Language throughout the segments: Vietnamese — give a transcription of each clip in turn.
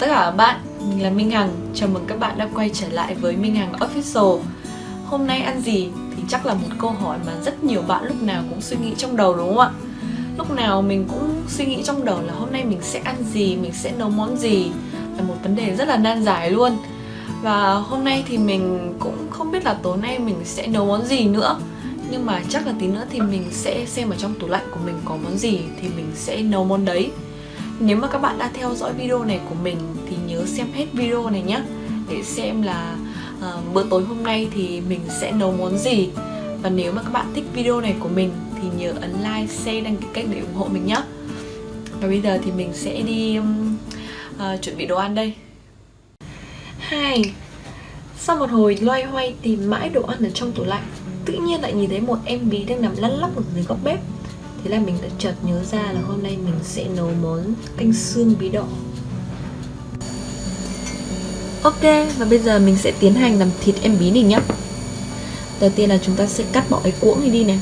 chào tất cả các bạn, mình là Minh Hằng. Chào mừng các bạn đã quay trở lại với Minh Hằng Official. Hôm nay ăn gì thì chắc là một câu hỏi mà rất nhiều bạn lúc nào cũng suy nghĩ trong đầu đúng không ạ? Lúc nào mình cũng suy nghĩ trong đầu là hôm nay mình sẽ ăn gì, mình sẽ nấu món gì. Là một vấn đề rất là nan giải luôn. Và hôm nay thì mình cũng không biết là tối nay mình sẽ nấu món gì nữa. Nhưng mà chắc là tí nữa thì mình sẽ xem ở trong tủ lạnh của mình có món gì thì mình sẽ nấu món đấy nếu mà các bạn đã theo dõi video này của mình thì nhớ xem hết video này nhé Để xem là uh, bữa tối hôm nay thì mình sẽ nấu món gì. Và nếu mà các bạn thích video này của mình thì nhớ ấn like, share, đăng ký kênh để ủng hộ mình nhé Và bây giờ thì mình sẽ đi um, uh, chuẩn bị đồ ăn đây. Hai Sau một hồi loay hoay tìm mãi đồ ăn ở trong tủ lạnh Tự nhiên lại nhìn thấy một em bí đang nằm lăn lóc ở dưới góc bếp. Thế là mình đã chợt nhớ ra là hôm nay mình sẽ nấu món canh xương bí đỏ. Ok, và bây giờ mình sẽ tiến hành làm thịt em bí này nhé Đầu tiên là chúng ta sẽ cắt bỏ cái cuỗng này đi này.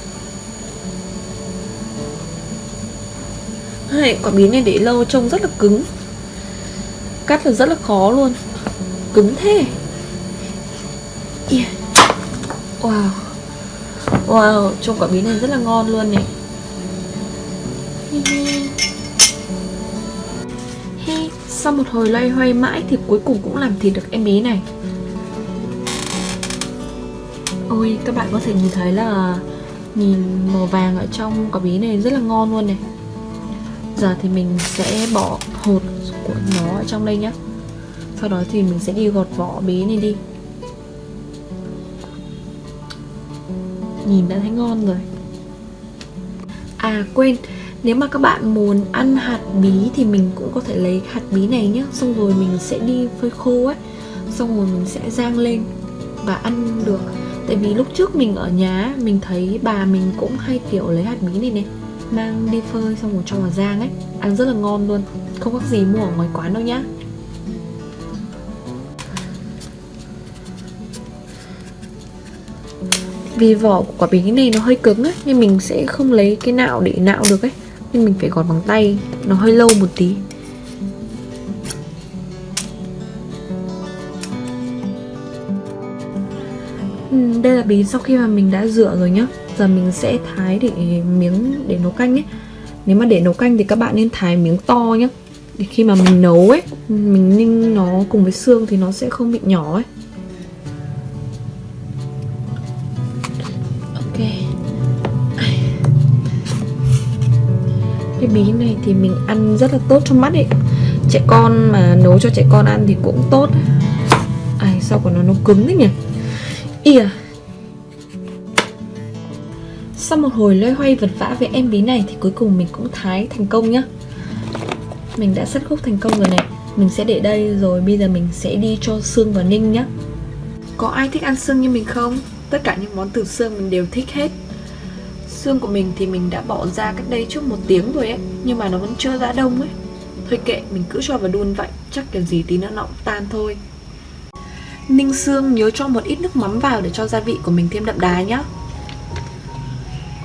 Hay, quả bí này để lâu trông rất là cứng. Cắt là rất là khó luôn. Cứng thế. Yeah. Wow. Wow, trông quả bí này rất là ngon luôn này. Hi, sau một hồi loay hoay mãi thì cuối cùng cũng làm thịt được em bé này. Ôi, các bạn có thể nhìn thấy là nhìn màu vàng ở trong quả bí này rất là ngon luôn này. Giờ thì mình sẽ bỏ hột của nó ở trong đây nhé Sau đó thì mình sẽ đi gọt vỏ bí này đi. Nhìn đã thấy ngon rồi. À quên, nếu mà các bạn muốn ăn hạt bí thì mình cũng có thể lấy hạt bí này nhé Xong rồi mình sẽ đi phơi khô ấy. Xong rồi mình sẽ rang lên và ăn được. Tại vì lúc trước mình ở nhà mình thấy bà mình cũng hay kiểu lấy hạt bí này này, Mang đi phơi xong rồi cho vào rang ấy. Ăn rất là ngon luôn. Không có gì mua ở ngoài quán đâu nhá. Vì vỏ của quả bí này nó hơi cứng ấy, Nên mình sẽ không lấy cái nạo để nạo được ấy nhưng mình phải gọt bằng tay. Nó hơi lâu một tí. Ừ, đây là bí sau khi mà mình đã rửa rồi nhá. Giờ mình sẽ thái để miếng để nấu canh ấy. Nếu mà để nấu canh thì các bạn nên thái miếng to nhá. Để khi mà mình nấu ấy, mình ninh nó cùng với xương thì nó sẽ không bị nhỏ ấy. Cái bí này thì mình ăn rất là tốt cho mắt ấy. Trẻ con mà nấu cho trẻ con ăn thì cũng tốt. Ai, sao của nó nó cứng đấy nhỉ? Ỉa à. sau một hồi loay hoay vật vã với em bí này thì cuối cùng mình cũng thái thành công nhá. Mình đã sắt khúc thành công rồi này. Mình sẽ để đây rồi bây giờ mình sẽ đi cho xương vào ninh nhá. Có ai thích ăn xương như mình không? Tất cả những món từ xương mình đều thích hết. Xương của mình thì mình đã bỏ ra cách đây trước một tiếng rồi ấy Nhưng mà nó vẫn chưa ra đông ấy. Thôi kệ, mình cứ cho vào đun vậy Chắc kiểu gì tí nữa nó cũng tan thôi. Ninh xương nhớ cho một ít nước mắm vào để cho gia vị của mình thêm đậm đà nhá.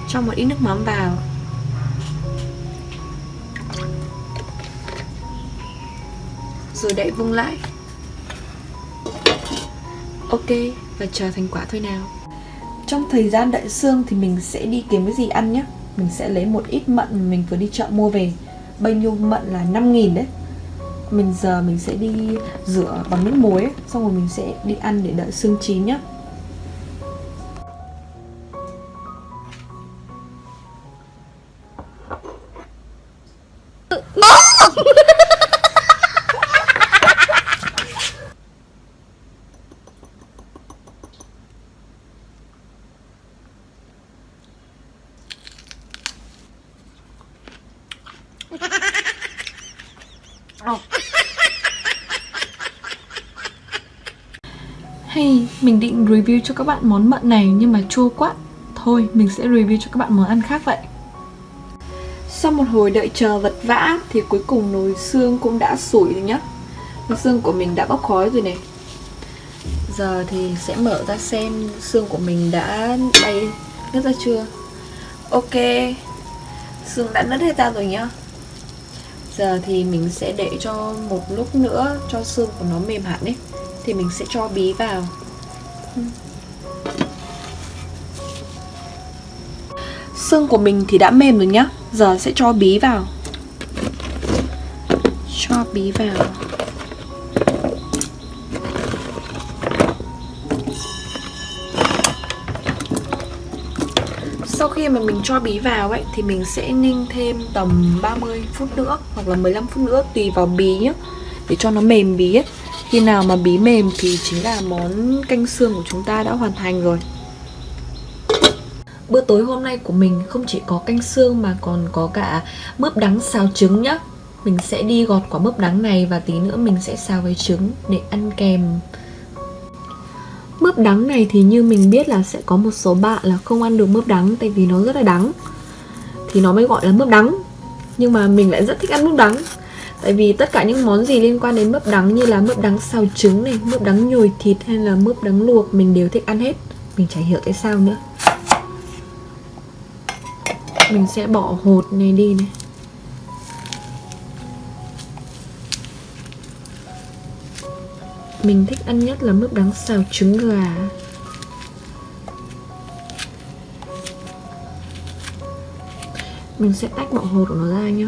Cho một ít nước mắm vào. Rồi đậy vung lại. Ok, và chờ thành quả thôi nào trong thời gian đợi xương thì mình sẽ đi kiếm cái gì ăn nhé Mình sẽ lấy một ít mận mình vừa đi chợ mua về. Bao nhiêu mận là 5.000 đấy. Mình giờ mình sẽ đi rửa bằng nước muối, Xong rồi mình sẽ đi ăn để đợi xương chín nhá. Hey, Hay mình định review cho các bạn món mận này nhưng mà chua quá. Thôi mình sẽ review cho các bạn món ăn khác vậy. Sau một hồi đợi chờ vật vã thì cuối cùng nồi xương cũng đã sủi rồi nhá. Nồi xương của mình đã bốc khói rồi này. Giờ thì sẽ mở ra xem xương của mình đã bay nứt ra chưa? Ok. Xương đã nứt hết ra rồi nhá. Giờ thì mình sẽ để cho một lúc nữa cho xương của nó mềm hẳn ấy, Thì mình sẽ cho bí vào. Xương của mình thì đã mềm rồi nhá, Giờ sẽ cho bí vào. Cho bí vào. Sau khi mà mình cho bí vào ấy, thì mình sẽ ninh thêm tầm 30 phút nữa, hoặc là 15 phút nữa, tùy vào bí nhé để cho nó mềm bí ấy. Khi nào mà bí mềm thì chính là món canh xương của chúng ta đã hoàn thành rồi. Bữa tối hôm nay của mình không chỉ có canh xương mà còn có cả mướp đắng xào trứng nhá. Mình sẽ đi gọt quả mướp đắng này và tí nữa mình sẽ xào với trứng để ăn kèm Mướp đắng này thì như mình biết là sẽ có một số bạn là không ăn được mướp đắng tại vì nó rất là đắng. Thì nó mới gọi là mướp đắng. Nhưng mà mình lại rất thích ăn mướp đắng. Tại vì tất cả những món gì liên quan đến mướp đắng như là mướp đắng xào trứng này, mướp đắng nhồi thịt hay là mướp đắng luộc mình đều thích ăn hết. Mình chả hiểu tại sao nữa. Mình sẽ bỏ hột này đi này. Mình thích ăn nhất là mướp đắng xào trứng gà. Mình sẽ tách bọ hột của nó ra nhá.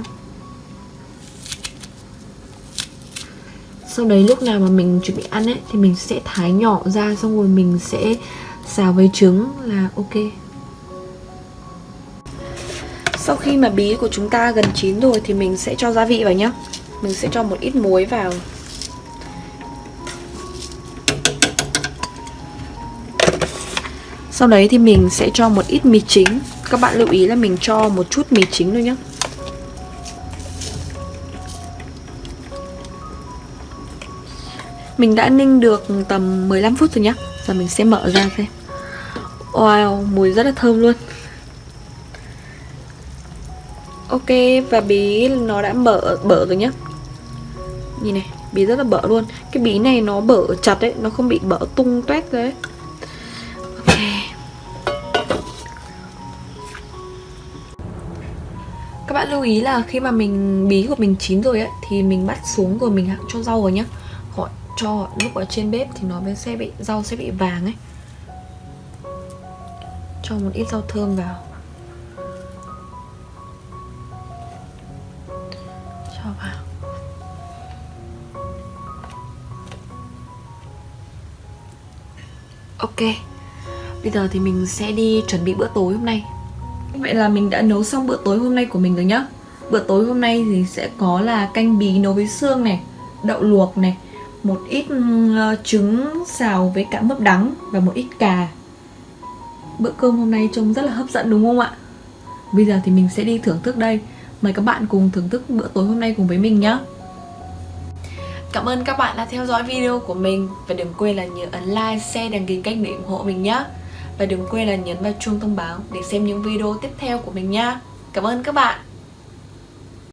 Sau đấy lúc nào mà mình chuẩn bị ăn ấy, Thì mình sẽ thái nhỏ ra, Xong rồi mình sẽ xào với trứng là ok. Sau khi mà bí của chúng ta gần chín rồi Thì mình sẽ cho gia vị vào nhá. Mình sẽ cho một ít muối vào. Sau đấy thì mình sẽ cho một ít mì chính. Các bạn lưu ý là mình cho một chút mì chính thôi nhé Mình đã ninh được tầm 15 phút rồi nhá. Giờ mình sẽ mở ra xem. Wow, mùi rất là thơm luôn. Ok, và bí nó đã bở, bở rồi nhá. Nhìn này, bí rất là bở luôn. Cái bí này nó bở chặt ấy, nó không bị bở tung tuét đấy bạn lưu ý là khi mà mình bí của mình chín rồi ấy, Thì mình bắt xuống rồi mình cho rau vào nhá. Gọi cho lúc ở trên bếp thì nó sẽ bị, rau sẽ bị vàng ấy. Cho một ít rau thơm vào. Cho vào. Ok. Bây giờ thì mình sẽ đi chuẩn bị bữa tối hôm nay. Vậy là mình đã nấu xong bữa tối hôm nay của mình rồi nhá. Bữa tối hôm nay thì sẽ có là canh bí nấu với xương này Đậu luộc này Một ít ừ, ờ, trứng xào với cả mướp đắng Và một ít cà. Bữa cơm hôm nay trông rất là hấp dẫn đúng không ạ? Bây giờ thì mình sẽ đi thưởng thức đây. Mời các bạn cùng thưởng thức bữa tối hôm nay cùng với mình nhé Cảm ơn các bạn đã theo dõi video của mình. Và đừng quên là nhớ ấn like, share, đăng ký kênh để ủng hộ mình nhé và đừng quên là nhấn vào chuông thông báo để xem những video tiếp theo của mình nha. Cảm ơn các bạn.